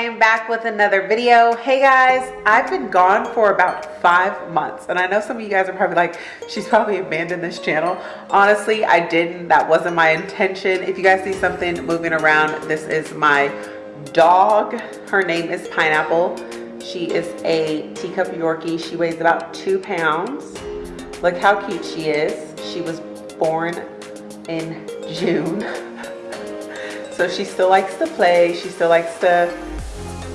I am back with another video. Hey guys, I've been gone for about five months and I know some of you guys are probably like, she's probably abandoned this channel. Honestly, I didn't. That wasn't my intention. If you guys see something moving around, this is my dog. Her name is Pineapple. She is a teacup Yorkie. She weighs about two pounds. Look how cute she is. She was born in June. So she still likes to play. She still likes to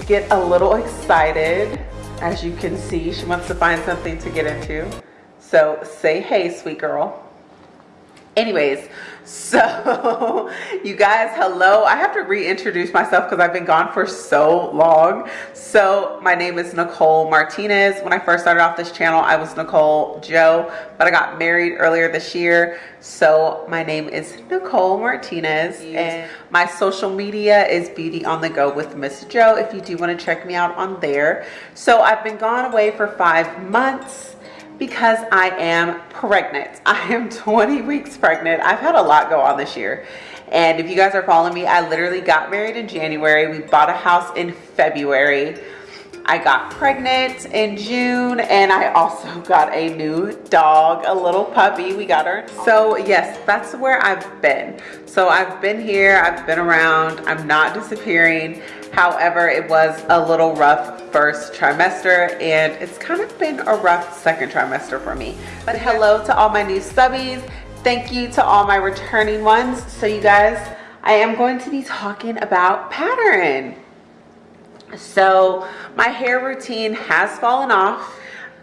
get a little excited. As you can see, she wants to find something to get into. So say hey, sweet girl anyways so you guys hello. I have to reintroduce myself because i've been gone for so long. So my name is nicole martinez. When i first started off this channel i was nicole joe but i got married earlier this year. So my name is nicole martinez and my social media is beauty on the go with miss joe if you do want to check me out on there. So i've been gone away for five months because I am pregnant. I am 20 weeks pregnant. I've had a lot go on this year. And if you guys are following me, I literally got married in January. We bought a house in February. I got pregnant in June and I also got a new dog, a little puppy. We got her. So yes, that's where I've been. So I've been here, I've been around, I'm not disappearing. However, it was a little rough first trimester and it's kind of been a rough second trimester for me. But hello to all my new stubbies. Thank you to all my returning ones. So you guys, I am going to be talking about pattern. So my hair routine has fallen off.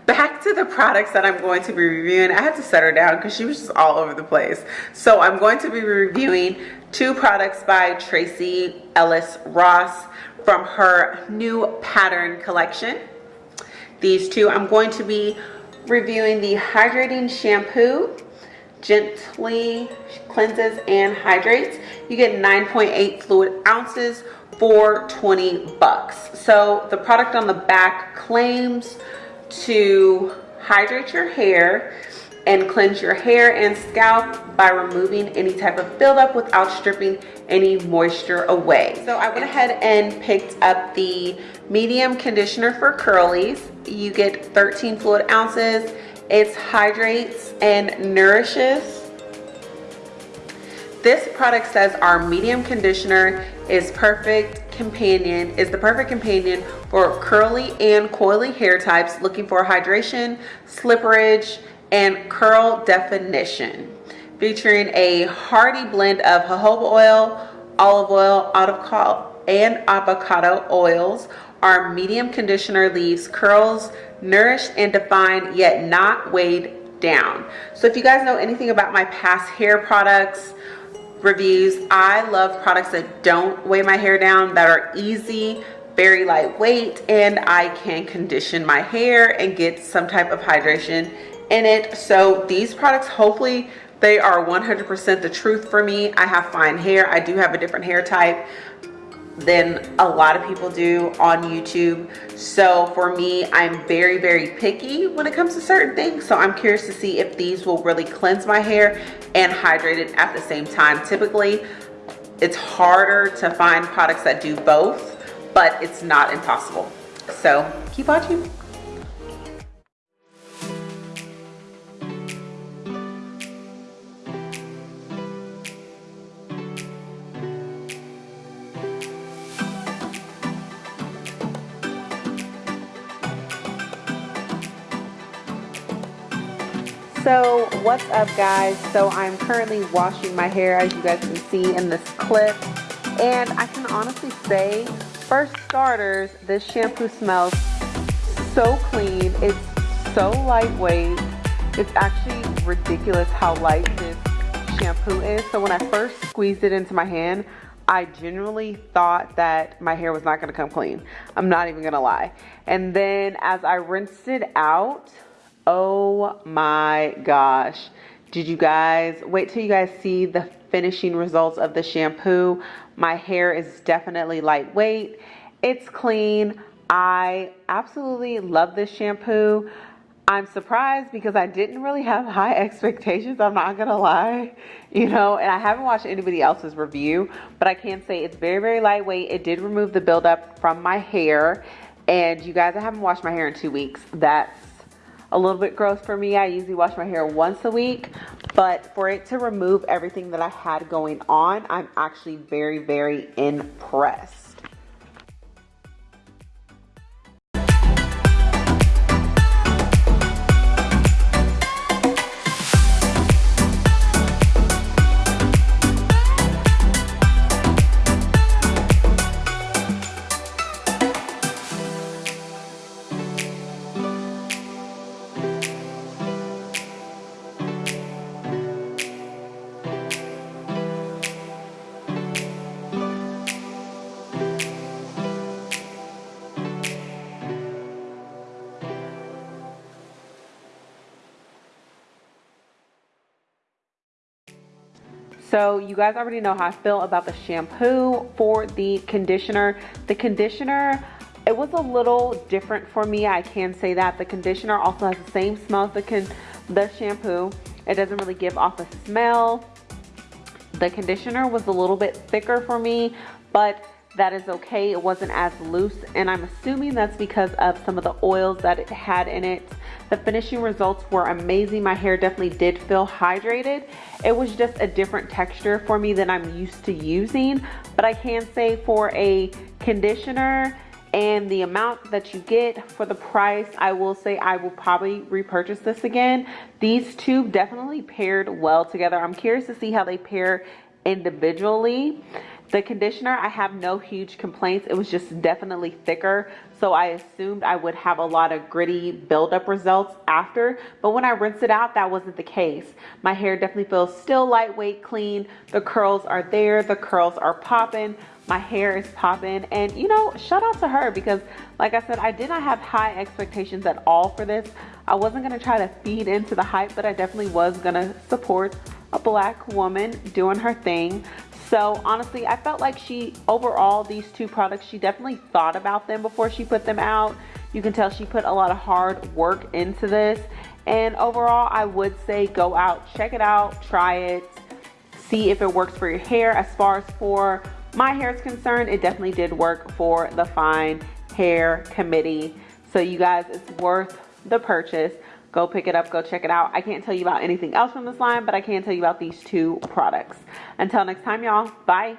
Back to the products that I'm going to be reviewing. I had to set her down because she was just all over the place. So I'm going to be reviewing two products by Tracee Ellis Ross from her new pattern collection. These two, I'm going to be reviewing the hydrating shampoo gently cleanses and hydrates you get 9.8 fluid ounces for 20 bucks. So the product on the back claims to hydrate your hair and cleanse your hair and scalp by removing any type of buildup without stripping any moisture away. So I went ahead and picked up the medium conditioner for curlies. You get 13 fluid ounces. It hydrates and nourishes this product says our medium conditioner is perfect companion, is the perfect companion for curly and coily hair types looking for hydration, slipperage, and curl definition. Featuring a hearty blend of jojoba oil, olive oil, and avocado oils, our medium conditioner leaves curls nourished and defined yet not weighed down. So if you guys know anything about my past hair products, reviews. I love products that don't weigh my hair down, that are easy, very lightweight, and I can condition my hair and get some type of hydration in it. So these products, hopefully they are 100% the truth for me. I have fine hair. I do have a different hair type than a lot of people do on YouTube. So for me, I'm very, very picky when it comes to certain things. So I'm curious to see if these will really cleanse my hair and hydrate it at the same time. Typically, it's harder to find products that do both, but it's not impossible. So keep watching. So what's up guys? So I'm currently washing my hair as you guys can see in this clip. And I can honestly say, for starters, this shampoo smells so clean. It's so lightweight. It's actually ridiculous how light this shampoo is. So when I first squeezed it into my hand, I genuinely thought that my hair was not gonna come clean. I'm not even gonna lie. And then as I rinsed it out, Oh my gosh. Did you guys, wait till you guys see the finishing results of the shampoo. My hair is definitely lightweight. It's clean. I absolutely love this shampoo. I'm surprised because I didn't really have high expectations. I'm not gonna lie, you know, and I haven't watched anybody else's review, but I can say it's very, very lightweight. It did remove the buildup from my hair. And you guys, I haven't washed my hair in two weeks. That's a little bit gross for me. I usually wash my hair once a week, but for it to remove everything that I had going on, I'm actually very, very impressed. So you guys already know how I feel about the shampoo for the conditioner. The conditioner, it was a little different for me. I can say that. The conditioner also has the same smell as the, con the shampoo. It doesn't really give off a smell. The conditioner was a little bit thicker for me, but that is okay. It wasn't as loose and I'm assuming that's because of some of the oils that it had in it. The finishing results were amazing. My hair definitely did feel hydrated. It was just a different texture for me than I'm used to using. But I can say for a conditioner and the amount that you get for the price, I will say I will probably repurchase this again. These two definitely paired well together. I'm curious to see how they pair individually. The conditioner, I have no huge complaints. It was just definitely thicker. So I assumed I would have a lot of gritty buildup results after. But when I rinsed it out, that wasn't the case. My hair definitely feels still lightweight, clean. The curls are there. The curls are popping. My hair is popping. And you know, shout out to her because like I said, I did not have high expectations at all for this. I wasn't going to try to feed into the hype, but I definitely was going to support a black woman doing her thing. So honestly, I felt like she, overall, these two products, she definitely thought about them before she put them out. You can tell she put a lot of hard work into this. And overall, I would say go out, check it out, try it, see if it works for your hair. As far as for my hair is concerned, it definitely did work for the Fine Hair Committee. So you guys, it's worth the purchase go pick it up, go check it out. I can't tell you about anything else from this line, but I can tell you about these two products. Until next time, y'all, bye.